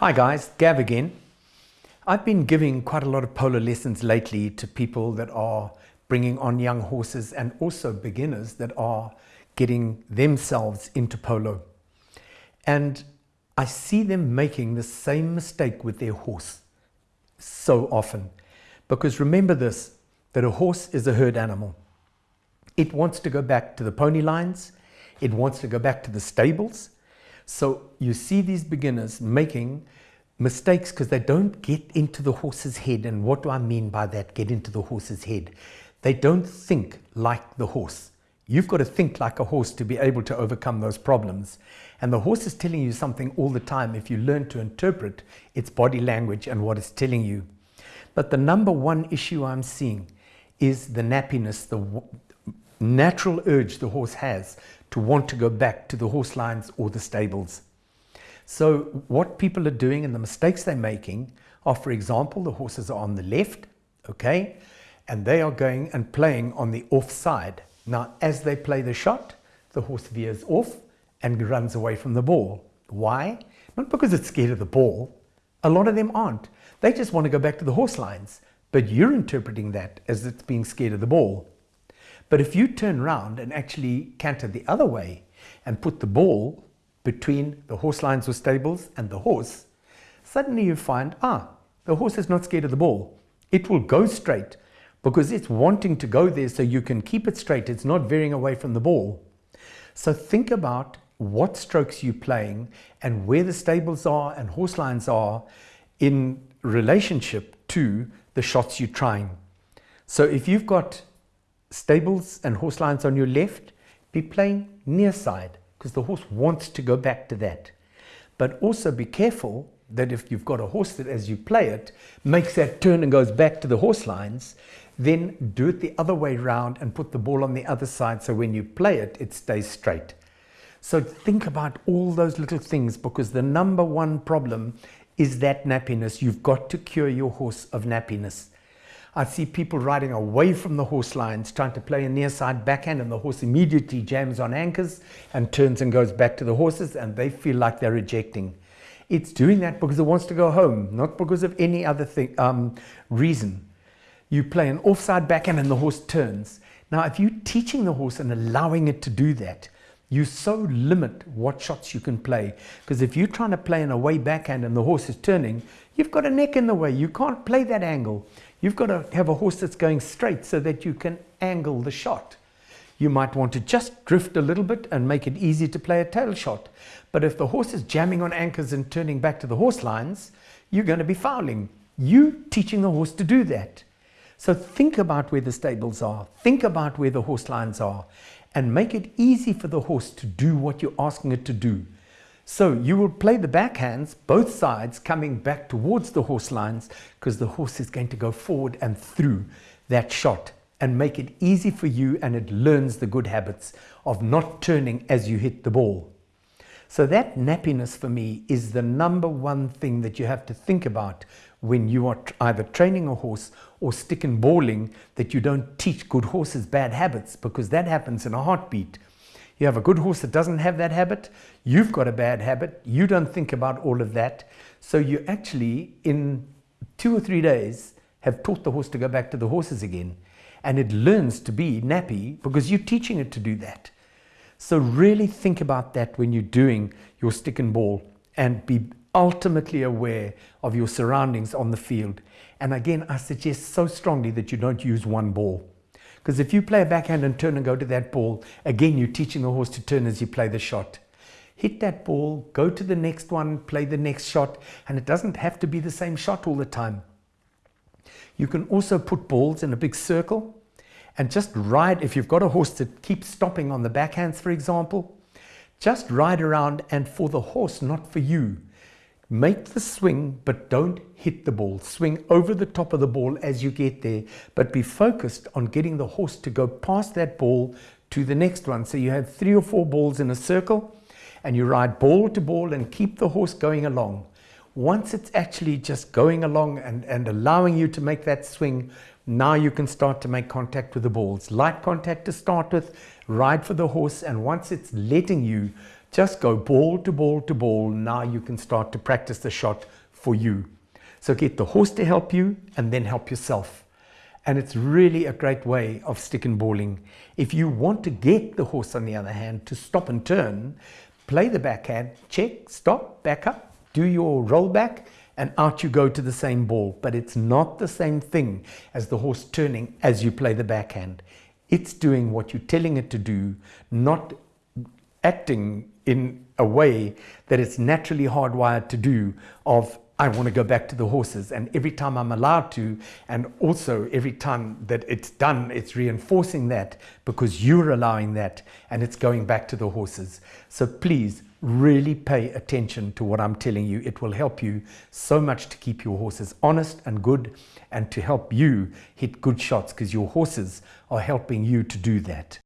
Hi guys, Gav again. I've been giving quite a lot of polo lessons lately to people that are bringing on young horses and also beginners that are getting themselves into polo. And I see them making the same mistake with their horse so often. Because remember this, that a horse is a herd animal. It wants to go back to the pony lines. It wants to go back to the stables. So you see these beginners making mistakes because they don't get into the horse's head. And what do I mean by that? Get into the horse's head. They don't think like the horse. You've got to think like a horse to be able to overcome those problems. And the horse is telling you something all the time if you learn to interpret its body language and what it's telling you. But the number one issue I'm seeing is the nappiness, the natural urge the horse has to want to go back to the horse lines or the stables. So what people are doing and the mistakes they're making are, for example, the horses are on the left, okay, and they are going and playing on the off side. Now, as they play the shot, the horse veers off and runs away from the ball. Why? Not because it's scared of the ball. A lot of them aren't. They just want to go back to the horse lines. But you're interpreting that as it's being scared of the ball. But if you turn around and actually canter the other way and put the ball between the horse lines or stables and the horse, suddenly you find, ah, the horse is not scared of the ball. It will go straight because it's wanting to go there so you can keep it straight. It's not veering away from the ball. So think about what strokes you're playing and where the stables are and horse lines are in relationship to the shots you're trying. So if you've got stables and horse lines on your left, be playing near side because the horse wants to go back to that. But also be careful that if you've got a horse that as you play it makes that turn and goes back to the horse lines, then do it the other way round and put the ball on the other side so when you play it, it stays straight. So think about all those little things because the number one problem is that nappiness. You've got to cure your horse of nappiness. I see people riding away from the horse lines, trying to play a near side backhand, and the horse immediately jams on anchors and turns and goes back to the horses, and they feel like they're rejecting. It's doing that because it wants to go home, not because of any other thing, um, reason. You play an offside backhand and the horse turns. Now, if you're teaching the horse and allowing it to do that, you so limit what shots you can play. Because if you're trying to play in a way backhand and the horse is turning, you've got a neck in the way. You can't play that angle. You've got to have a horse that's going straight so that you can angle the shot. You might want to just drift a little bit and make it easy to play a tail shot. But if the horse is jamming on anchors and turning back to the horse lines, you're going to be fouling. You teaching the horse to do that. So think about where the stables are. Think about where the horse lines are and make it easy for the horse to do what you're asking it to do. So you will play the backhands, both sides coming back towards the horse lines because the horse is going to go forward and through that shot and make it easy for you and it learns the good habits of not turning as you hit the ball. So that nappiness for me is the number one thing that you have to think about when you are either training a horse or stick and balling that you don't teach good horses bad habits because that happens in a heartbeat. You have a good horse that doesn't have that habit, you've got a bad habit, you don't think about all of that. So you actually, in two or three days, have taught the horse to go back to the horses again. And it learns to be nappy because you're teaching it to do that. So really think about that when you're doing your stick and ball and be ultimately aware of your surroundings on the field. And again, I suggest so strongly that you don't use one ball. Because if you play a backhand and turn and go to that ball, again, you're teaching the horse to turn as you play the shot. Hit that ball, go to the next one, play the next shot, and it doesn't have to be the same shot all the time. You can also put balls in a big circle and just ride. If you've got a horse that keeps stopping on the backhands, for example, just ride around and for the horse, not for you. Make the swing, but don't hit the ball. Swing over the top of the ball as you get there, but be focused on getting the horse to go past that ball to the next one. So you have three or four balls in a circle and you ride ball to ball and keep the horse going along. Once it's actually just going along and, and allowing you to make that swing, now you can start to make contact with the balls. Light contact to start with, ride for the horse, and once it's letting you Just go ball to ball to ball. Now you can start to practice the shot for you. So get the horse to help you and then help yourself. And it's really a great way of stick and balling. If you want to get the horse, on the other hand, to stop and turn, play the backhand, check, stop, back up, do your roll back, and out you go to the same ball. But it's not the same thing as the horse turning as you play the backhand. It's doing what you're telling it to do, not acting in a way that it's naturally hardwired to do of I want to go back to the horses. And every time I'm allowed to, and also every time that it's done, it's reinforcing that because you're allowing that and it's going back to the horses. So please really pay attention to what I'm telling you. It will help you so much to keep your horses honest and good and to help you hit good shots because your horses are helping you to do that.